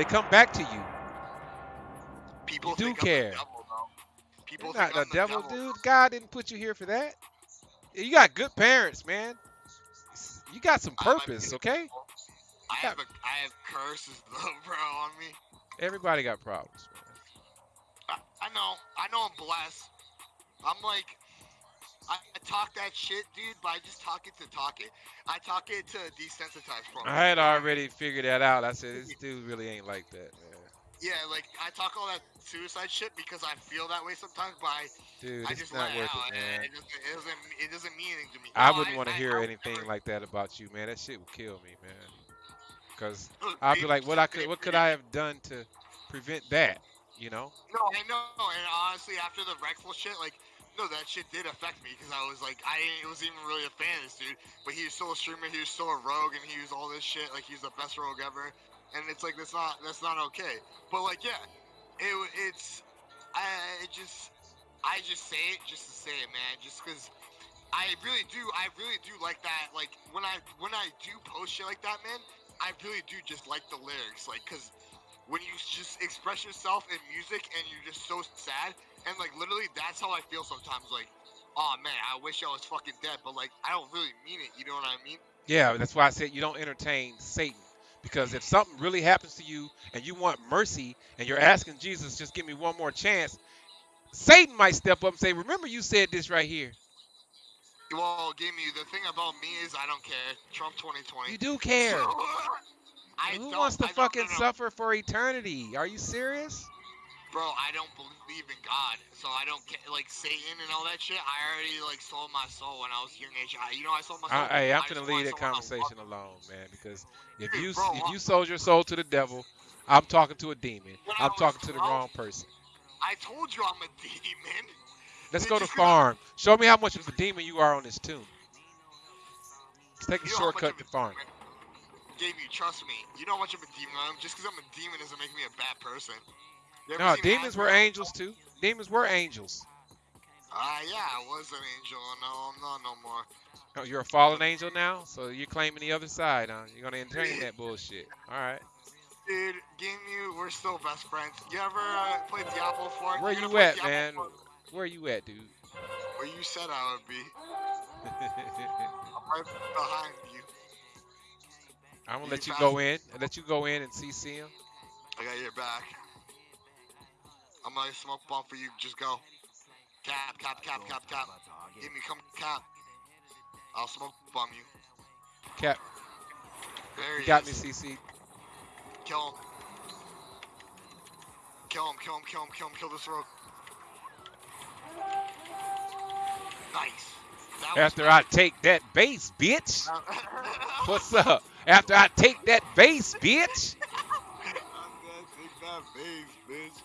They come back to you. People You do think care. The devil. People You're not think the I'm devil, dude. God didn't put you here for that. You got good parents, man. You got some I might be purpose, the okay? I have a, I have curses though, bro, on me. Everybody got problems, man. I, I know, I know I'm blessed. I'm like, I, I talk that shit, dude, but I just talk it to talk it. I talk it to desensitize from. I had already figured that out. I said this dude really ain't like that, man. Yeah, like I talk all that suicide shit because I feel that way sometimes, but I, Dude, I it's just not let worth it man. it doesn't, it doesn't, it doesn't mean anything to me. I No, wouldn't want to hear I anything never- like that about you, man. That shit would kill me, man. Cause I'd be like, what I could, what could I have done to prevent that? You know? No, I know, and honestly, after the Reckful shit, like, no, that shit did affect me because I was like, I wasn't even really a fan of this dude, but he was still a streamer, he was still a rogue, and he was all this shit, like he's the best rogue ever, and it's like that's not that's not okay. But like, yeah, it it's I it just I just say it just to say it, man, just because. I really do. I really do like that. Like when I when I do post shit like that, man, I really do just like the lyrics. Like, cause when you just express yourself in music and you're just so sad, and like literally that's how I feel sometimes. Like, oh man, I wish I was fucking dead, but like I don't really mean it. You know what I mean? Yeah, that's why I said you don't entertain Satan. Because if something really happens to you and you want mercy and you're asking Jesus, just give me one more chance, Satan might step up and say, Remember, you said this right here. Well, give me the thing about me is I don't care. Trump 2020. You do care. I Who wants to fucking suffer for eternity? Are you serious? Bro, I don't believe in God, so I don't get like Satan and all that shit. I already like sold my soul when I was young age. I, you know, I sold my soul. Hey, I'm gonna leave that someone to love conversation alone, man. Because if you bro, if uh you sold your soul to the devil, I'm talking to a demon. I'm talking to the wrong person. I told you I'm a demon. Let's Did go to farm. Show me how much of a demon you are on this tune. Let's take a You know how much shortcut to farm. demon- You, trust me. You know how much of a demon I am. Just because I'm a demon doesn't make me a bad person. No, demons were angels too. Demons were angels. Ah, yeah, I was an angel. No, I'm not no more. Oh, you're a fallen angel now, so you're claiming the other side, huh? You're gonna entertain that bullshit. All right. Dude, game you, we're still best friends. You ever uh, played Diablo 4? Where you at, Diablo man? 4? Where you at, dude? Where you said I would be. I'm right behind you. I'm gonna let you go in. and let you go in and CC him. I got your back. I'm gonna smoke bomb for you. Just go. Cap, cap, cap, cap, cap. Give me, come cap. I'll smoke bomb you. Cap, There he you got me. CC. Kill him. Kill him, kill him, kill him, kill him, kill this rogue. Nice. That After I take that base, bitch. What's up? After I take that base, bitch. Take that base, bitch.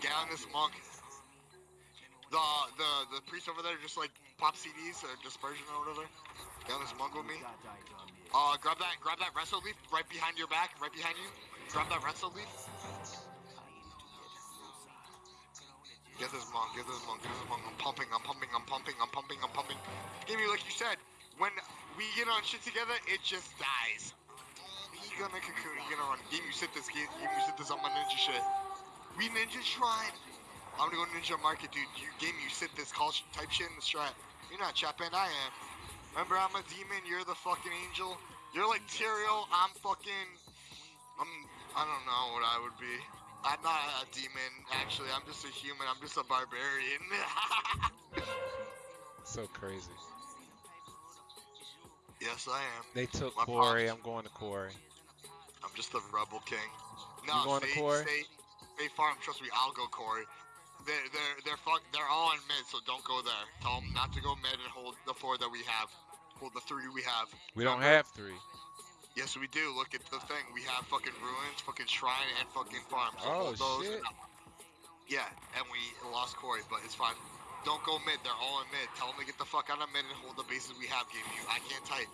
Get this monk. The the the priest over there just like pop CDs or dispersion or whatever. This monk with me. Uh, grab that grab that resto leaf right behind your back, right behind you. Grab that resto leaf. Get this monk, get this monk, get this monk. I'm pumping, I'm pumping, I'm pumping, I'm pumping, I'm pumping. Give me like you said, when we get on shit together, it just dies. He gonna cocoon, he gonna run. Game you sit this game, you sit this on my ninja shit. We ninja shrine. I'm gonna go ninja market, dude. You game you sit this call type shit in the strat. You're not Chapin, I am. Remember I'm a demon, you're the fucking angel. You're like Tyrael, I'm fucking I'm I don't know what I would be. I'm not a demon, actually. I'm just a human. I'm just a barbarian. So crazy. Yes, I am. They took My Quarry. I'm going to Quarry. I'm just the rebel king. No, going to Quarry? stay, stay farm. Trust me, I'll go Quarry. They're they're they're fuck. They're all in mid, so don't go there. Tell them not to go mid and hold the four that we have. Hold the three we have. We don't Remember? have three. Yes, we do. Look at the thing. We have fucking ruins, fucking shrine, and fucking farm. So Oh, those. shit. Yeah, and we lost Quarry, but it's fine. Don't go mid. They're all in mid. Tell them to get the fuck out of mid and hold the bases we have. Game you. I can't type.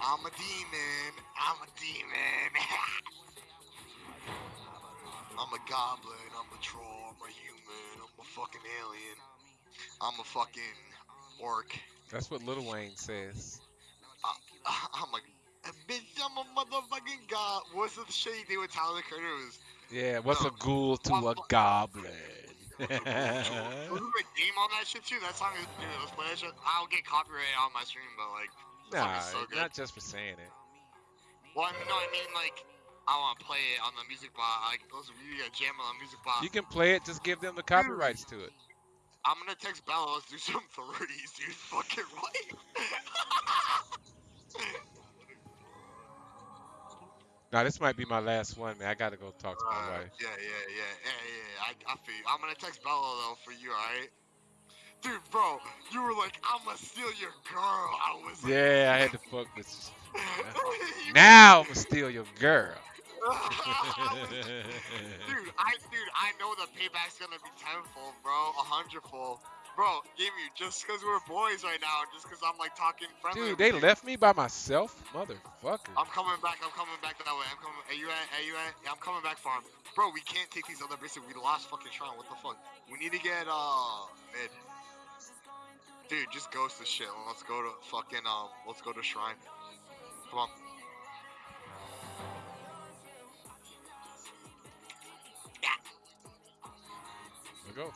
I'm a demon. I'm a demon. I'm a goblin. I'm a troll. I'm a human. I'm a fucking alien. I'm a fucking orc. That's what Lil Wayne says. I'm a. bitch, I'm a motherfucking god. What's the shit he did with Tyler the Creator? Yeah, what's No. a ghoul to a goblin? Wasn't the game on that shit too? That song is dude, let's play that shit. I'll get copyright on my stream, but like nah, so not just for saying it. Well, I mean, no, I mean like I want to play it on the music box. Like those of you that jam on the music box. You can play it, just give them the copyrights to it. I'm gonna text Bella. Let's do some 30s, dude. Fucking right. Now this might be my last one, man. I gotta go talk to my Uh, wife. yeah, yeah, yeah, yeah, yeah. I, I feel you. I'm gonna text Bella though for you, alright? Dude, bro, you were like, I'm gonna steal your girl. I was like, Yeah, I had to fuck with. You- Now I'm gonna steal your girl. Dude, I dude, I know the payback's gonna be tenfold, bro, a hundredfold. Bro, give you just because we're boys right now, just because I'm like talking friendly. Dude, they left me by myself, motherfucker. I'm coming back. I'm coming back that way. I'm coming. Are you at? Are you at? Yeah, I'm coming back farm. Bro, we can't take these other bases. We lost fucking Shrine. What the fuck? We need to get uh mid. Dude, just ghost this shit. Let's go to fucking um. Let's go to Shrine. Come on. There we go.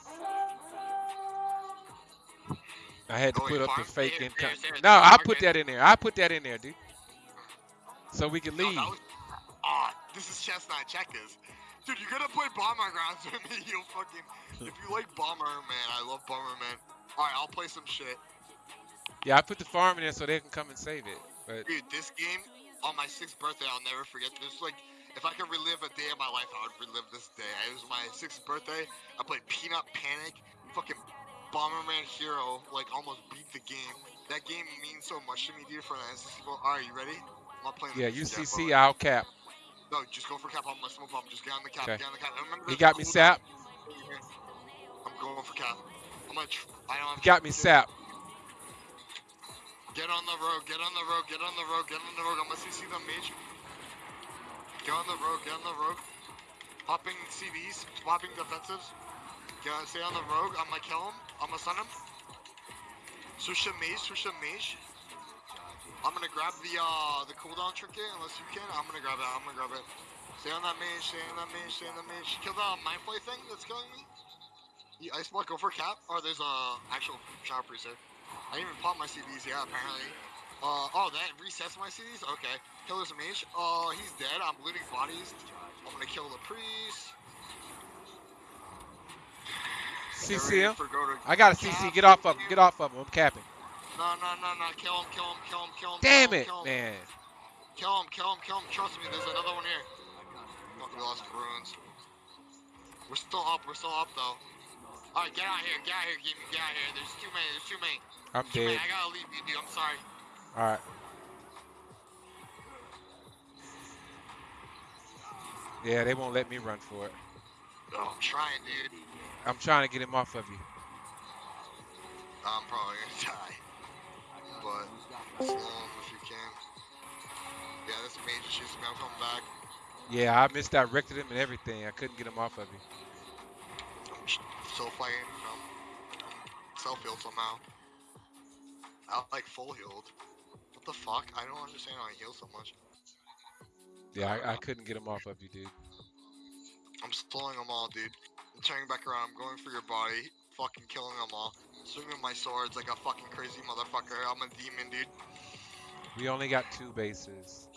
I had to Oh, put up the fake Here, income. here, here, No, I put that in there. I put that in there, dude. So we can leave. that Ah, this is chestnut checkers. Dude, you're gonna play Bomber Grounds with me. You'll fucking. If you like Bomber, man, I love Bomber, man. All right, I'll play some shit. Yeah, I put the farm in there so they can come and save it. But Dude, this game on my sixth birthday, I'll never forget. This like, if I could relive a day of my life, I would relive this day. It was my sixth birthday. I played Peanut Panic. Fucking Bomberman Hero, like almost beat the game. That game means so much to me, dude. For the NCC. All right, you ready? I'm not playing. yeah, UCC, I'll cap. No, just go for cap. I'm gonna smoke bomb. Just get on the cap. Okay. Get on the cap. He got a me sap. I'm going for cap. I'm gonna. I don't have got me sap. Get on the road, get on the road, get on the road, get on the road. I'm gonna CC the mage. Get on the road, get on the road. Popping CDs, popping defensives. Get on, stay on the road. I'm gonna kill him. I'm gonna stun him. Switch to mage, switch to mage. I'm gonna grab the uh the cooldown trinket unless you can. I'm gonna grab it. I'm gonna grab it. Stay on that mage, stay on that mage, stay on that mage. Kill the mind flay thing that's killing me. The ice block, go for cap. Or there's a actual shadow priest there. I didn't even pop my CDs, yeah, apparently. Uh, oh, that resets my CDs? Okay. Killer's a mage. Uh, he's dead. I'm looting bodies. I'm gonna kill the priest. CC him. for go to I got a CC. Get off of him. Get off of him. I'm capping. No, no, no, no. Kill him, kill him, kill him, kill him. Damn kill him, it, kill him. man. Kill him, kill him, kill him. Trust me, there's another one here. Fuck, we lost runes. We're still up, we're still up though. Alright, get out here, get out here, Gimme, get out here. There's too many, there's too many. I'm Too many. I gotta leave you, dude. I'm sorry. All right. Yeah, they won't let me run for it. Oh, I'm trying, dude. I'm trying to get him off of you. I'm probably gonna die. But slow him if you can. Yeah, this major me. I'm coming back. Yeah, I misdirected him and everything. I couldn't get him off of you. Still fighting, you. Self healed somehow. I like full healed. What the fuck? I don't understand how I heal so much. Yeah, I, I couldn't get him off of you, dude. I'm slowing them all, dude. I'm turning back around. I'm going for your body. Fucking killing them all. Swinging my swords like a fucking crazy motherfucker. I'm a demon, dude. We only got two bases.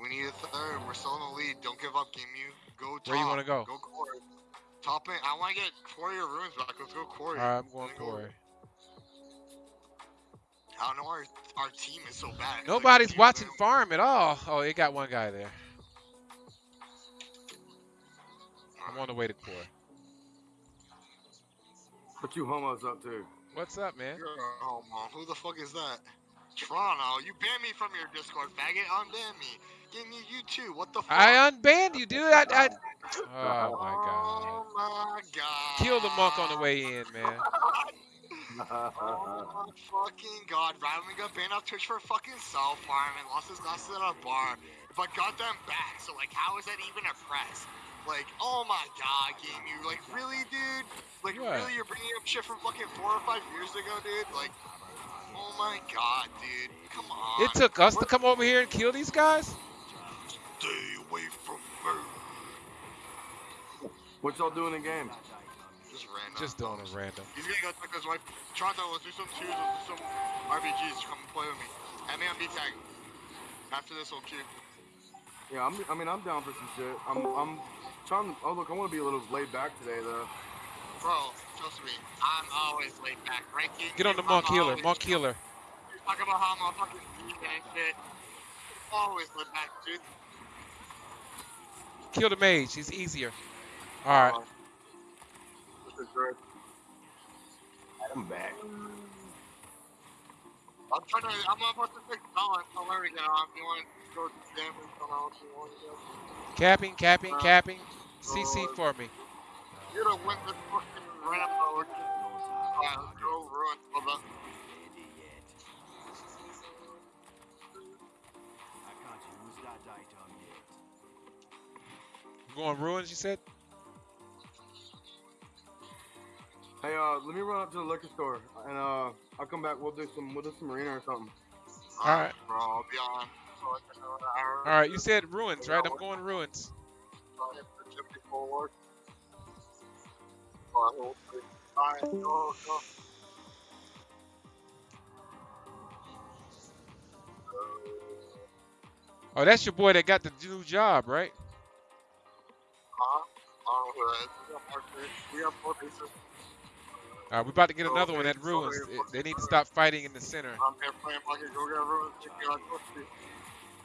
We need a third. We're still in the lead. Don't give up, Game You. Go top. Where you wanna go? Go core. Top in. I want to get Quarry of Runes back. Let's go Quarry. All right, I'm going Let's go. for it. I don't know. Our, our team is so bad. It's like Nobody's watching that- farm at all. Oh, it got one guy there. I'm on the way to core. What you homos up to? What's up, man? You're a homo. Who the fuck is that? Toronto. You banned me from your Discord, faggot. Unban me. Give me you too. What the fuck? I unbanned you, dude. I, I... Oh my Oh my god. Kill the monk on the way in, man. Oh my fucking god. Rylan got banned off Twitch for fucking self farm and lost his glasses at a bar. But got them back. So like how is that even a press? Like, oh my god, game you like really dude? Like What? really you're bringing up shit from fucking four or five years ago, dude? Like Oh my god, dude. Come on. It took us to come over here and kill these guys. What y'all doing in game? Just random. Just doing it random. He's gonna go check his wife. Toronto, let's do some twos, let's do some RBGs. Come play with me. Add me on B-Tag. After this, we'll queue. Yeah, I'm, I mean, I'm down for some shit. I'm, I'm trying. Oh, look, I want to be a little laid back today, though. Bro, trust me, I'm always laid back. Ranking. Get on the I'm monk healer. always- Monk healer. Talk about how I'm a fucking geek and shit. Always laid back, dude. Kill the mage. He's easier. All right. This is good. I'm back. I'm trying to. I'm about to pick Colin. Tell Larry to get on. If you want to go to the damn and come out if you want to go. Capping, capping, Uh, capping. CC uh, for me. You're gonna win this fucking ramp mode. Uh, go ruin, brother. Going ruins, you said? Hey, uh, let me run up to the liquor store, and uh, I'll come back. We'll do some, we'll do some arena or something. Alright. Bro, I'll be on. So I can know an hour. All right. You said ruins, right? I'm going ruins. I'll hit the gym before work. Alright, hold it. Alright, go, go. Oh, that's your boy that got the new job, right? Huh? Oh, uh, we got more pieces. We have four pieces. All right, we about to get Oh, another one okay, at ruins. sorry, They- They need to stop fighting in the center. I'm here playing Monkey Go Get Ruins. Check me out, pussy.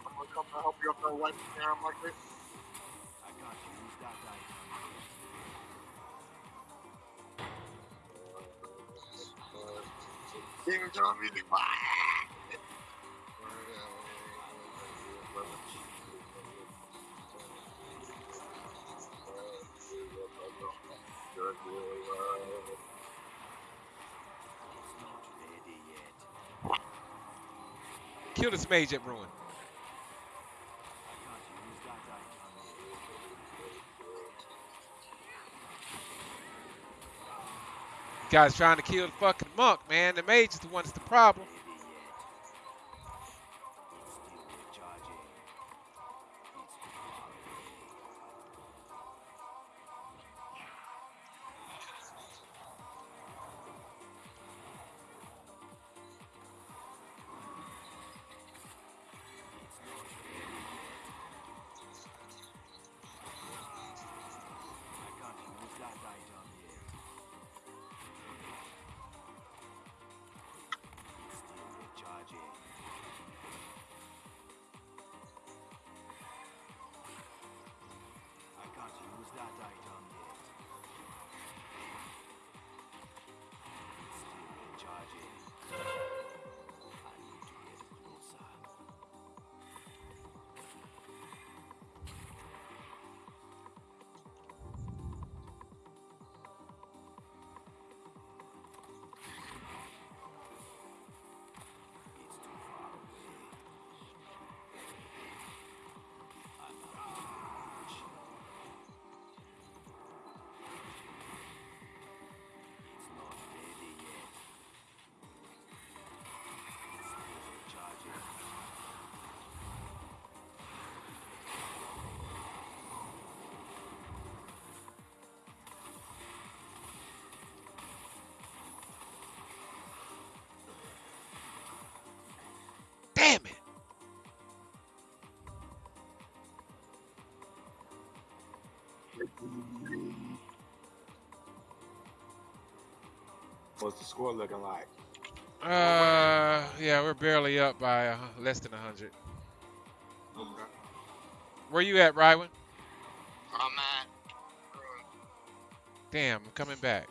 I'm gonna come to help you up that white there. I'm like, this. King John music. Kill this mage at ruin. Guys trying to kill the fucking monk, man. The mage is the one that's the problem. What's the score looking like? Uh, yeah, we're barely up by uh, less than 100. Where you at, Rywan? I'm at. Damn, I'm coming back.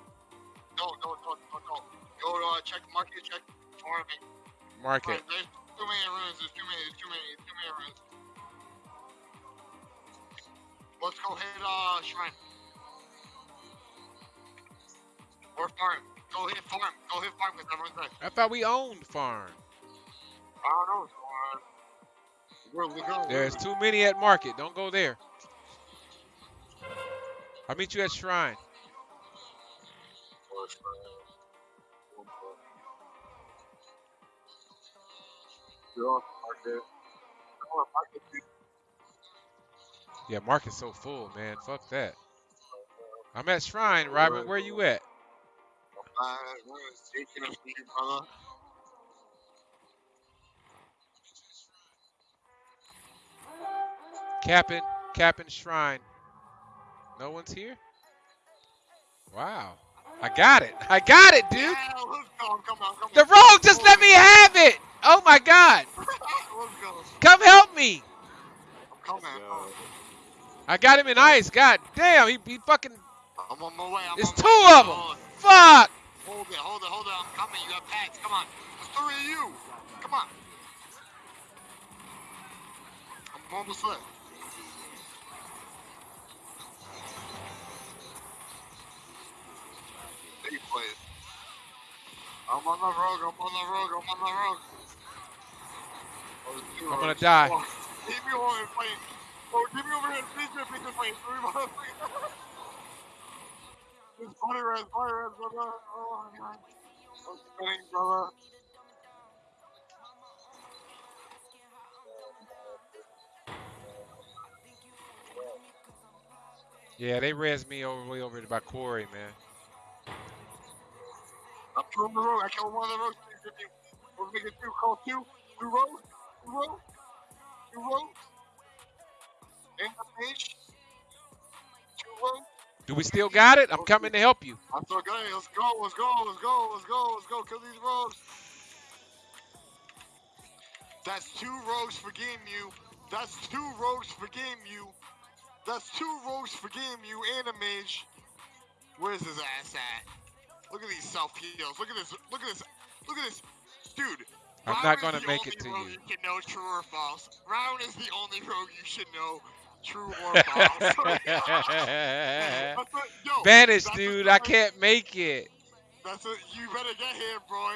No, no, no, no, no. Go to uh, check market, check tournament. Market. Alright, There's too many runes. There's too many. There's too many. Too many runes. Let's go hit uh shrine. Or farm. Go hit farm. Go hit farm because everyone's there. I thought we owned farm. I don't know. Where we go? There's too many at market. Don't go there. I'll meet you at shrine. You're off market. Yeah, market's so full, man. Fuck that. I'm at Shrine, Robert. Where you at? Uh, we're taking a few, brother. Capping, Capping Shrine. No one's here? Wow. I got it. I got it, dude. Yeah, let's go. Come on, come on. The rogue just let me have it. Oh my god. Come help me. I'm coming. I got him in ice. God damn. He, he fucking. I'm on my way. I'm It's on two my way. of 'em. Hold Fuck. Hold it, hold it, hold it. I'm coming. You got packs. Come on. There's three of you. Come on. I'm almost there. You play it. I'm on the road. I'm on the road. I'm on the road. Oh, I'm gonna die. Keep me over here playing. Oh, give me over here. Please, please, please, please, please. It's funny, red, funny, red, brother. Oh my god. I'm spinning, brother. Yeah, they res me over way over by Quarry, man. I'm killing the road. I killed one of the roads. We're making two. Call two. Two roads. Two roads. Two roads. In the page. Two roads. Do we still got it? I'm coming to help you. I'm so good. Let's go. Let's go. Let's go. Let's go. Let's go. Kill these rogues. That's two rogues for game you. That's two rogues for game you. That's two rogues for game you and a mage. Where's his ass at? Look at these self heals. Look at this. Look at this. Look at this. Dude. I'm not gonna make it to rogue you. You can know true or false. Round is the only rogue you should know true or false. Yo, Vanish, dude. I can't make it. that's it. You better get here, boy.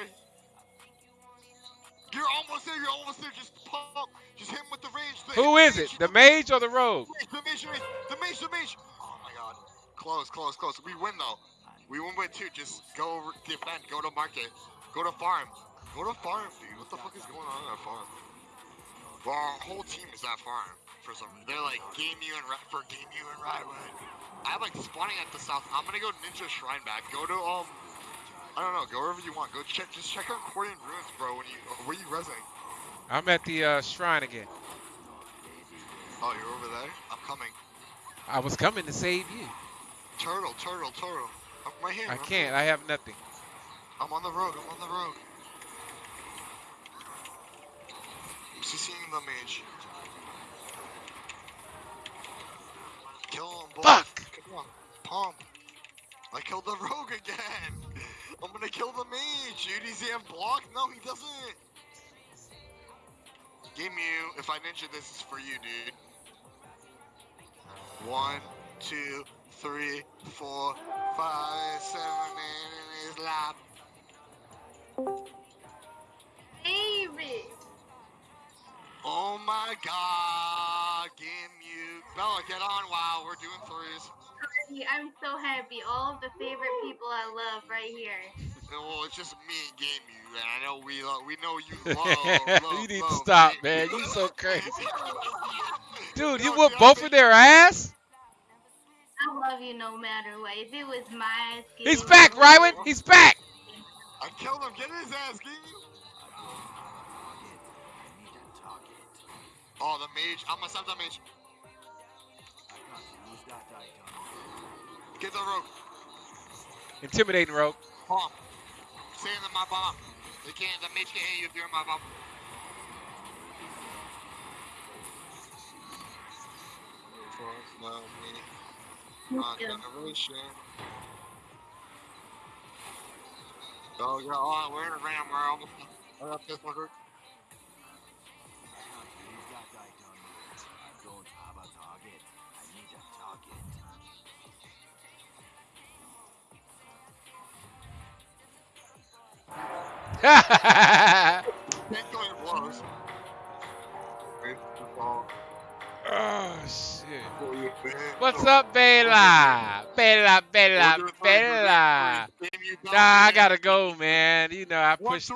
You're almost there. You're almost there. Just pump. Just hit him with the range. The Who is it? The mage or the rogue? The mage, the mage, the mage, the mage. Oh my god. Close, close, close. We win though. We win with two. Just go defend. Go to market. Go to farm. Go to farm, dude. What the fuck is going on at farm? Well, our whole team is at farm for some reason. They're like game you and for game you and Rywood. I'm like spawning at the south. I'm gonna go Ninja Shrine back. Go to um. I don't know. Go wherever you want. Go check. Just check out Quarian Ruins, bro. When you where you resing? I'm at the uh, shrine again. Oh, you're over there. I'm coming. I was coming to save you. Turtle, turtle, turtle. I'm right here. I I'm can't. here. I have nothing. I'm on the road. I'm on the road. I'm CCing the mage. Kill him, boy. Fuck! Come on. Pump. I killed the rogue again. I'm gonna kill the mage, dude. He's in block? No, he doesn't. Game you. If I ninja this is for you, dude. One, two, three, four, five, seven, eight in his lap. David. Oh my god, game you. Bella, get on wow, we're doing threes. I'm so happy. All of the favorite people I love right here. Well, it's just me and game you, and I know we love, we know you love, love you need to stop, Game man. You. You so crazy. Dude, Yo, you whoop both of their ass? I love you no matter what. If it was my skin, He's back, Rywan. He's back. I killed him, get his ass, game you. Oh, the mage, I'm gonna stop that mage. Get the rope. Intimidating rope. Bomb. Stay in my bomb. They can't, the mage can't hit you if you're in my bomb. Love me. My generation. Oh, yeah, oh, we're in a ram, we're almost. I got this one What's up, Bella? Bella, Bella, Bella. Nah, I gotta go, man. You know I pushed that.